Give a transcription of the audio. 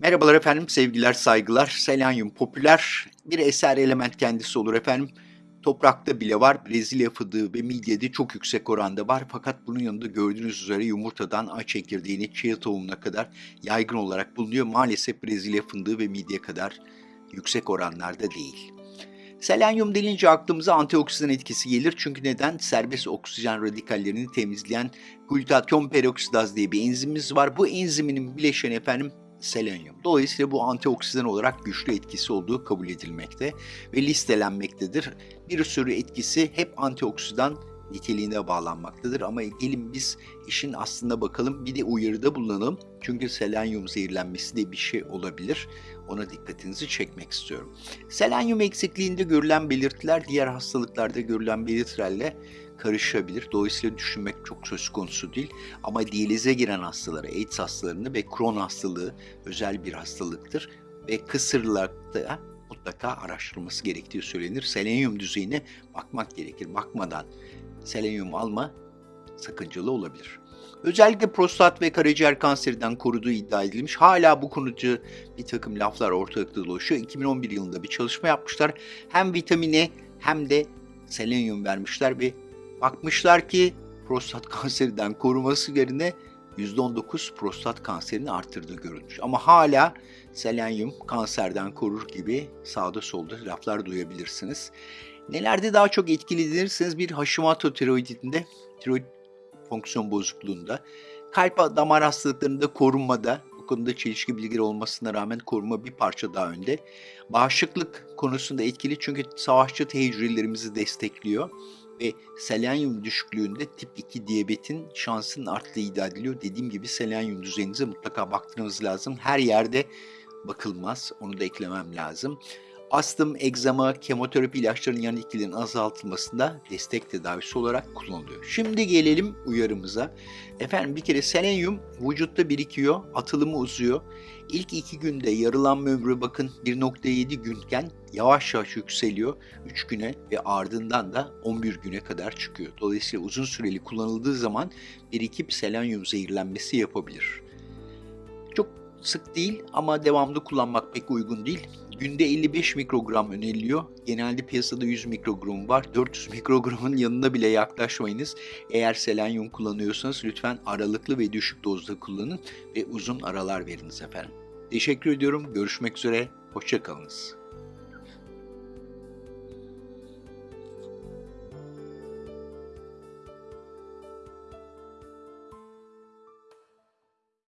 Merhabalar efendim, sevgiler, saygılar. Selenyum popüler bir eser element kendisi olur efendim. Toprakta bile var, Brezilya fıdığı ve midyede çok yüksek oranda var. Fakat bunun yanında gördüğünüz üzere yumurtadan ay çekirdeğine, chia tohumuna kadar yaygın olarak bulunuyor. Maalesef Brezilya fındığı ve midye kadar yüksek oranlarda değil. Selenyum denince aklımıza antioksidan etkisi gelir. Çünkü neden? Serbest oksijen radikallerini temizleyen glutatyon peroksidaz diye bir enzimimiz var. Bu enziminin bileşeni efendim selenyum. Dolayısıyla bu antioksidan olarak güçlü etkisi olduğu kabul edilmekte ve listelenmektedir. Bir sürü etkisi hep antioksidan niteliğine bağlanmaktadır ama gelin biz işin aslına bakalım bir de uyarıda bulunalım. Çünkü selenyum zehirlenmesi de bir şey olabilir. Ona dikkatinizi çekmek istiyorum. Selenyum eksikliğinde görülen belirtiler diğer hastalıklarda görülen belirtilerle karışabilir. Dolayısıyla düşünmek çok söz konusu değil. Ama diyalize giren hastaları, AIDS hastalarını ve Crohn hastalığı özel bir hastalıktır. Ve kısırlarda mutlaka araştırılması gerektiği söylenir. Selenyum düzeyine bakmak gerekir. Bakmadan selenyum alma sakıncalı olabilir. Özellikle prostat ve karaciğer kanserinden koruduğu iddia edilmiş. Hala bu konuda bir takım laflar ortalıkta dolaşıyor. 2011 yılında bir çalışma yapmışlar. Hem vitamine hem de selenyum vermişler ve bakmışlar ki prostat kanserinden koruması yerine %19 prostat kanserini arttırdığı görülmüş. Ama hala selenyum kanserden korur gibi sağda solda laflar duyabilirsiniz. Nelerde daha çok etkili denirseniz bir Hashimoto tiroidinde, tiroid fonksiyon bozukluğunda, kalp damar hastalıklarında korunmada, bu konuda çelişki bilgileri olmasına rağmen koruma bir parça daha önde. Bağışıklık konusunda etkili çünkü savaşçı hücrelerimizi destekliyor ve selenyum düşüklüğünde tip 2 diyabetin şansının arttığı iddia ediliyor. Dediğim gibi selenyum düzeyinize mutlaka baktırmanız lazım. Her yerde bakılmaz. Onu da eklemem lazım astım, egzama, kemoterapi ilaçlarının yan etkilerinin azaltılmasında destek tedavisi olarak kullanılıyor. Şimdi gelelim uyarımıza. Efendim bir kere selenyum vücutta birikiyor, atılımı uzuyor. İlk iki günde yarılanma ömrü bakın 1.7 günken yavaş yavaş yükseliyor 3 güne ve ardından da 11 güne kadar çıkıyor. Dolayısıyla uzun süreli kullanıldığı zaman birikip selenyum zehirlenmesi yapabilir. Sık değil ama devamlı kullanmak pek uygun değil. Günde 55 mikrogram öneriliyor. Genelde piyasada 100 mikrogram var. 400 mikrogramın yanına bile yaklaşmayınız. Eğer selenyum kullanıyorsanız lütfen aralıklı ve düşük dozda kullanın ve uzun aralar veriniz efendim. Teşekkür ediyorum. Görüşmek üzere. Hoşçakalınız.